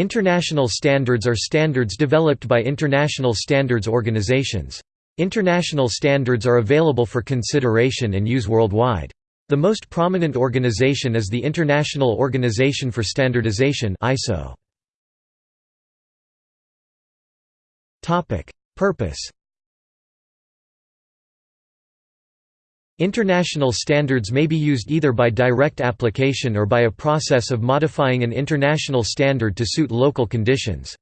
International standards are standards developed by international standards organizations. International standards are available for consideration and use worldwide. The most prominent organization is the International Organization for Standardization ISO. Purpose International standards may be used either by direct application or by a process of modifying an international standard to suit local conditions.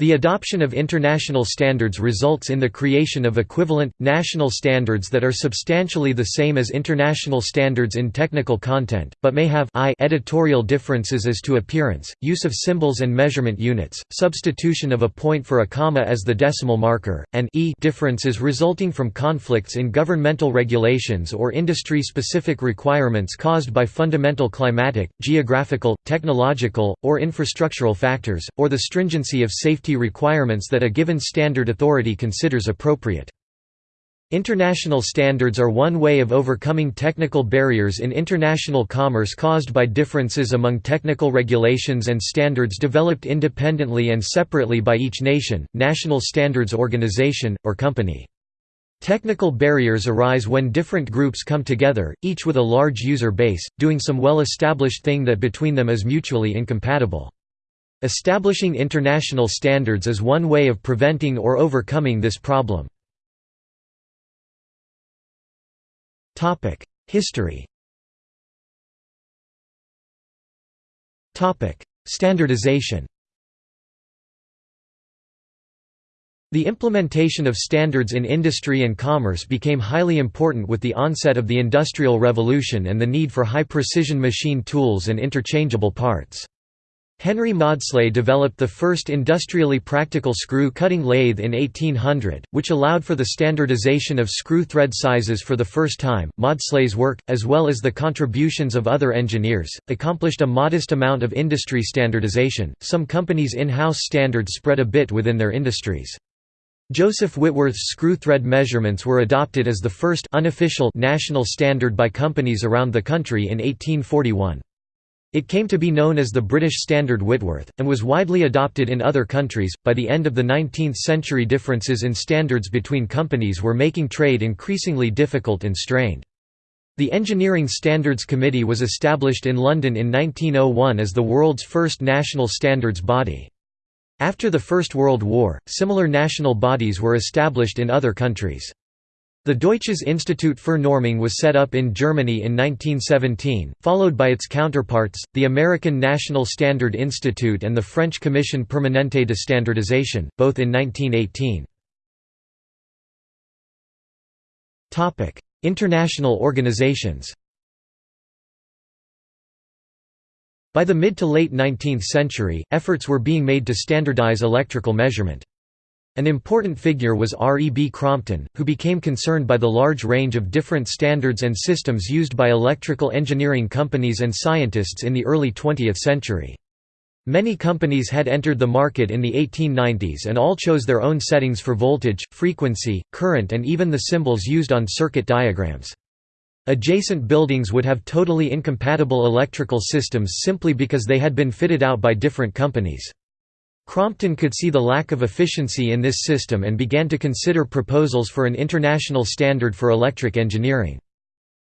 The adoption of international standards results in the creation of equivalent, national standards that are substantially the same as international standards in technical content, but may have I editorial differences as to appearance, use of symbols and measurement units, substitution of a point for a comma as the decimal marker, and e differences resulting from conflicts in governmental regulations or industry-specific requirements caused by fundamental climatic, geographical, technological, or infrastructural factors, or the stringency of safety requirements that a given standard authority considers appropriate. International standards are one way of overcoming technical barriers in international commerce caused by differences among technical regulations and standards developed independently and separately by each nation, national standards organization, or company. Technical barriers arise when different groups come together, each with a large user base, doing some well-established thing that between them is mutually incompatible. Establishing international standards is one way of preventing or overcoming this problem. History Standardization The implementation of standards in industry and commerce became highly important with the onset of the Industrial Revolution and the need for high-precision machine tools and interchangeable parts. Henry Maudslay developed the first industrially practical screw-cutting lathe in 1800, which allowed for the standardization of screw thread sizes for the first time. Maudslay's work, as well as the contributions of other engineers, accomplished a modest amount of industry standardization. Some companies' in-house standards spread a bit within their industries. Joseph Whitworth's screw thread measurements were adopted as the first unofficial national standard by companies around the country in 1841. It came to be known as the British Standard Whitworth, and was widely adopted in other countries. By the end of the 19th century, differences in standards between companies were making trade increasingly difficult and strained. The Engineering Standards Committee was established in London in 1901 as the world's first national standards body. After the First World War, similar national bodies were established in other countries. The Deutsches Institut für Normung was set up in Germany in 1917, followed by its counterparts, the American National Standard Institute and the French Commission Permanente de Standardisation, both in 1918. International organizations By the mid to late 19th century, efforts were being made to standardize electrical measurement. An important figure was R. E. B. Crompton, who became concerned by the large range of different standards and systems used by electrical engineering companies and scientists in the early 20th century. Many companies had entered the market in the 1890s and all chose their own settings for voltage, frequency, current and even the symbols used on circuit diagrams. Adjacent buildings would have totally incompatible electrical systems simply because they had been fitted out by different companies. Crompton could see the lack of efficiency in this system and began to consider proposals for an international standard for electric engineering.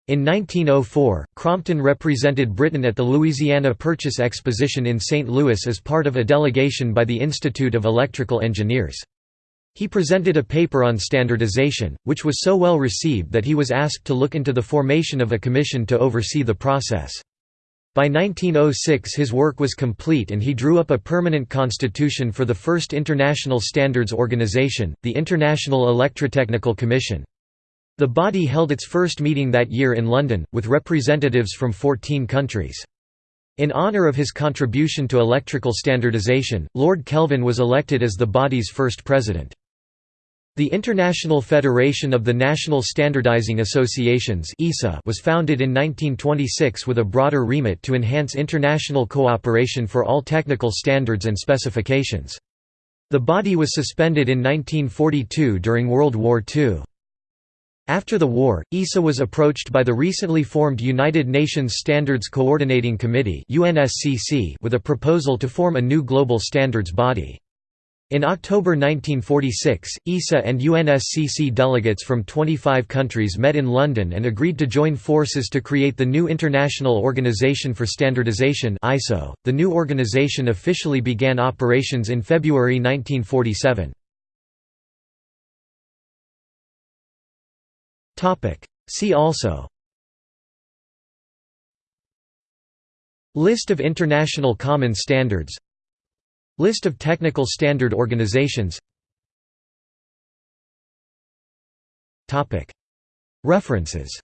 In 1904, Crompton represented Britain at the Louisiana Purchase Exposition in St. Louis as part of a delegation by the Institute of Electrical Engineers. He presented a paper on standardization, which was so well received that he was asked to look into the formation of a commission to oversee the process. By 1906 his work was complete and he drew up a permanent constitution for the first international standards organization, the International Electrotechnical Commission. The body held its first meeting that year in London, with representatives from 14 countries. In honour of his contribution to electrical standardization, Lord Kelvin was elected as the body's first president. The International Federation of the National Standardizing Associations was founded in 1926 with a broader remit to enhance international cooperation for all technical standards and specifications. The body was suspended in 1942 during World War II. After the war, ISA was approached by the recently formed United Nations Standards Coordinating Committee with a proposal to form a new global standards body. In October 1946, ISA and UNSCC delegates from 25 countries met in London and agreed to join forces to create the new International Organization for Standardization (ISO). The new organization officially began operations in February 1947. Topic: See also List of international common standards List of technical standard organizations. References